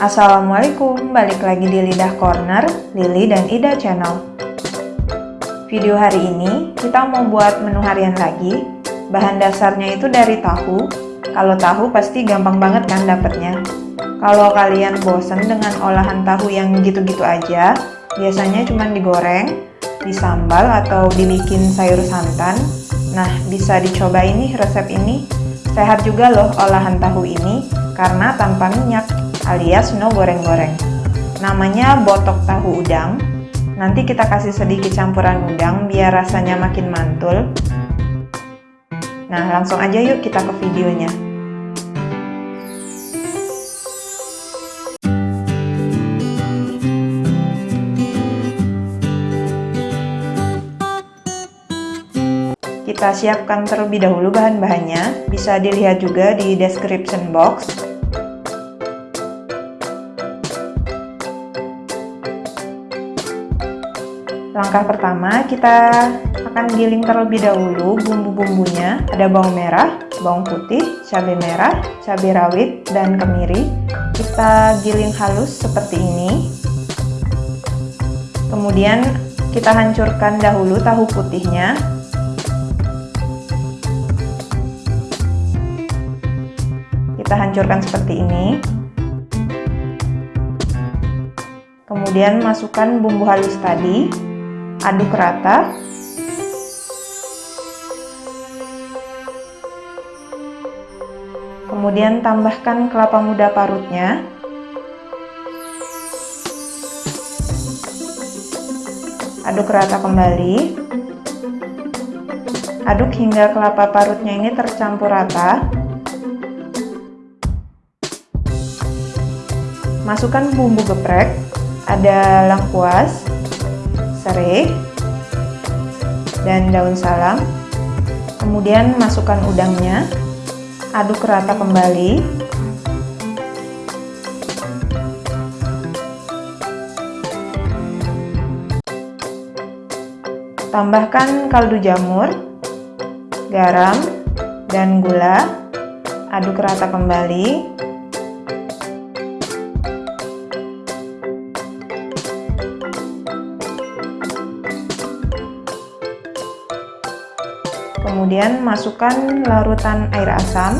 Assalamualaikum, balik lagi di Lidah Corner, Lili dan Ida Channel. Video hari ini kita mau buat menu harian lagi. Bahan dasarnya itu dari tahu. Kalau tahu pasti gampang banget kan dapetnya. Kalau kalian bosen dengan olahan tahu yang gitu-gitu aja, biasanya cuma digoreng, disambal atau dibikin sayur santan. Nah, bisa dicoba ini resep ini. Sehat juga loh olahan tahu ini karena tanpa minyak alias no goreng-goreng. Namanya botok tahu udang. Nanti kita kasih sedikit campuran udang biar rasanya makin mantul. Nah, langsung aja yuk kita ke videonya. Kita siapkan terlebih dahulu bahan-bahannya, bisa dilihat juga di description box. Langkah pertama, kita akan giling terlebih dahulu bumbu-bumbunya. Ada bawang merah, bawang putih, cabai merah, cabai rawit, dan kemiri. Kita giling halus seperti ini. Kemudian kita hancurkan dahulu tahu putihnya. Kita hancurkan seperti ini. Kemudian masukkan bumbu halus tadi aduk rata. Kemudian tambahkan kelapa muda parutnya. Aduk rata kembali. Aduk hingga kelapa parutnya ini tercampur rata. Masukkan bumbu geprek. Ada lengkuas serai dan daun salam. Kemudian masukkan udangnya. Aduk rata kembali. Tambahkan kaldu jamur garam dan gula. Aduk rata kembali Kemudian masukkan larutan air asam.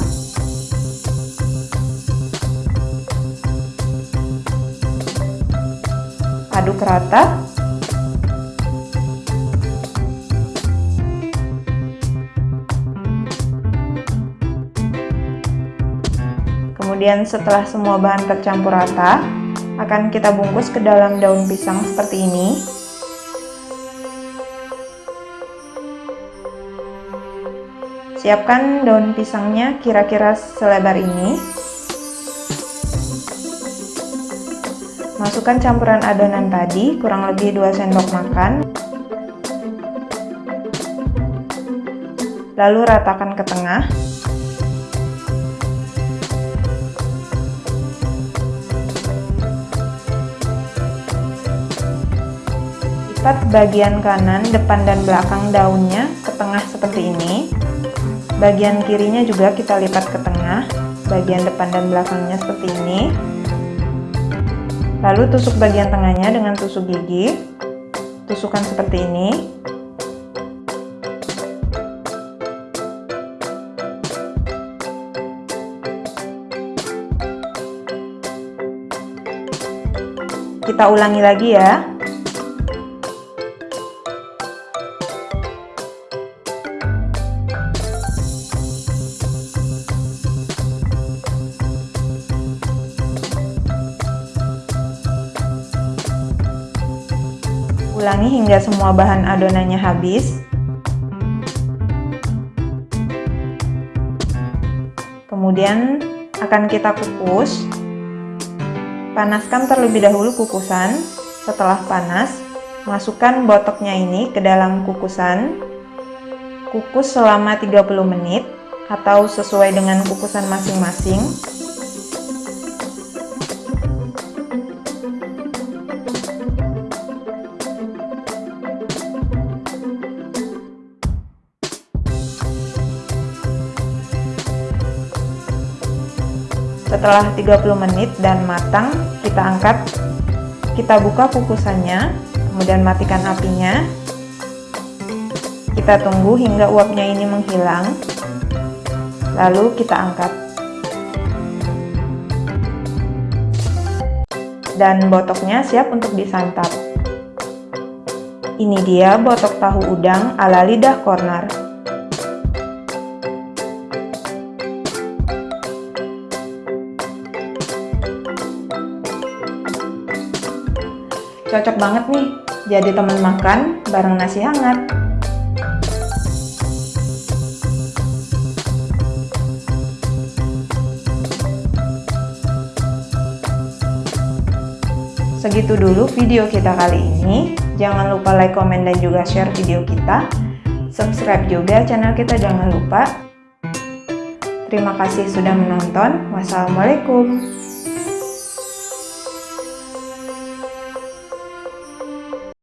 Aduk rata. Kemudian setelah semua bahan tercampur rata, akan kita bungkus ke dalam daun pisang seperti ini. Siapkan daun pisangnya kira-kira selebar ini. Masukkan campuran adonan tadi, kurang lebih 2 sendok makan. Lalu ratakan ke tengah. Lipat bagian kanan, depan dan belakang daunnya ke tengah seperti ini. Bagian kirinya juga kita lipat ke tengah, bagian depan dan belakangnya seperti ini. Lalu tusuk bagian tengahnya dengan tusuk gigi. Tusukkan seperti ini. Kita ulangi lagi ya. Ulangi hingga semua bahan adonannya habis. Kemudian akan kita kukus. Panaskan terlebih dahulu kukusan. Setelah panas, masukkan botoknya ini ke dalam kukusan. Kukus selama 30 menit atau sesuai dengan kukusan masing-masing. Setelah 30 menit dan matang, kita angkat, kita buka kukusannya, kemudian matikan apinya. Kita tunggu hingga uapnya ini menghilang, lalu kita angkat. Dan botoknya siap untuk disantap. Ini dia botok tahu udang ala lidah corner. Cocok banget nih, jadi teman makan bareng nasi hangat. Segitu dulu video kita kali ini. Jangan lupa like, komen, dan juga share video kita. Subscribe juga channel kita jangan lupa. Terima kasih sudah menonton. Wassalamualaikum.